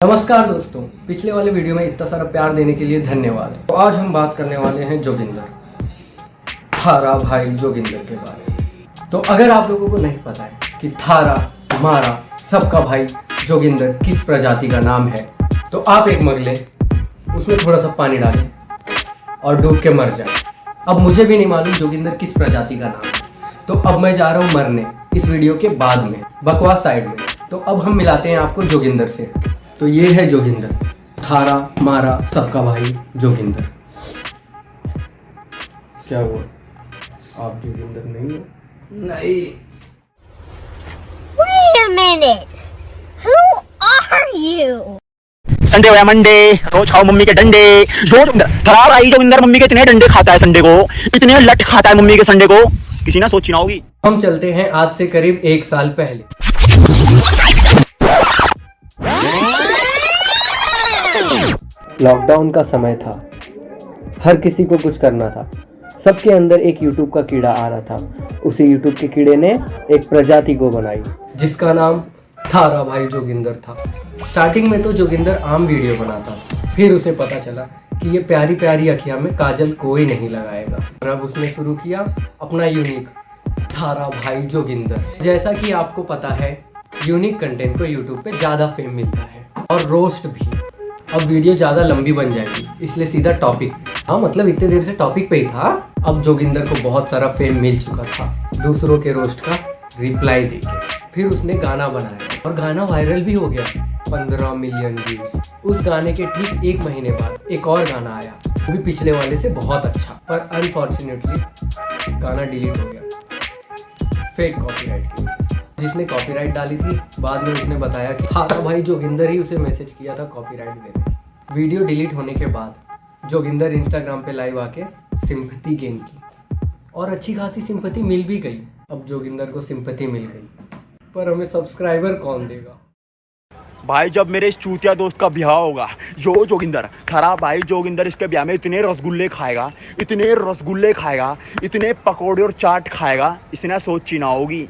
नमस्कार दोस्तों, पिछले वाले वीडियो में इतना सारा प्यार देने के लिए धन्यवाद। तो आज हम बात करने वाले हैं जोगिंदर। थारा भाई जोगिंदर के बारे में। तो अगर आप लोगों को नहीं पता है कि थारा, मारा, सबका भाई जोगिंदर किस प्रजाति का नाम है तो आप एक मग लें, उसमें थोड़ा सा पानी डालें और डूब के मर जाए। अब मुझे भी नहीं मालूम जोगिंदर किस प्रजाति का नाम है। तो अब मैं जा रहा हूँ मरने, इस वीडियो के बाद में, बकवास साइड में। तो अब हम मिलाते हैं आपको जोगिंदर से। तो ये है जोगिंदर। थारा मारा सबका भाई जोगिंदर। क्या हुआ? आप जोगिंदर नहीं हो? नहीं। Wait a minute. Who are you? Sunday हो या मंडे रोज खाओ मम्मी के डंडे। रोज खराब आई जो अंदर मम्मी के इतने डंडे खाता है संडे को। इतने लट खाता है मम्मी के संडे को। किसी ने सोची ना होगी। हम चलते हैं आज से करीब एक साल पहले। लॉकडाउन का समय था। हर किसी को कुछ करना था। सबके अंदर एक यूट्यूब का कीड़ा आ रहा था। उसी यूट्यूब के कीड़े ने एक प्रजाति को बनाई, जिसका नाम थारा भाई जोगिंदर था। स्टार्टिंग में तो जोगिंदर आम वीडियो बनाता था। फिर उसे पता चला कि ये प्यारी प्यारी अखियाँ में काजल कोई नहीं लगाएगा। और अब उसने शुरू किया अपना यूनिक थारा भाई जोगिंदर। जैसा कि आपको पता है यूनिक कंटेंट को यूट्यूब पे ज़्यादा फेम मिलता है। और रोस्ट भी। अब वीडियो ज़्यादा लंबी बन जाएगी, इसलिए सीधा टॉपिक हाँ मतलब इतने देर से टॉपिक पे ही था। अब जोगिंदर को बहुत सारा फेम मिल चुका था, दूसरों के रोस्ट का रिप्लाई देके। फिर उसने गाना बनाया, और गाना वायरल भी हो गया, पंद्रह मिलियन व्यूज़ उस गाने के ठीक एक महीने बाद एक और गाना आया, वो भी पिछले वाले से बहुत अच्छा पर अनफॉर्चुनेटली गाना डिलीट हो गया। फेक कॉपीराइट से जिसने कॉपीराइट डाली थी, बाद में उसने बताया कि हाँ तो भाई जोगिंदर ही उसे मैसेज किया था कॉपीराइट देने वीडियो डिलीट होने के बाद, जोगिंदर इंस्टाग्राम पे लाइव आके सिंपथी गेन की। और अच्छी खासी सिंपथी मिल भी गई। अब जोगिंदर को सिंपथी मिल गई। पर हमें सब्सक्राइबर कौन देगा? भाई, जब मेरे इस चूतिया दोस्त का ब्याह होगा जो जोगिंदर खरा भाई जोगिंदर इसके ब्याह में इतने रसगुल्ले खाएगा, इतने रसगुल्ले खाएगा, इतने पकौड़े और चाट खाएगा, इसने सोची ना होगी।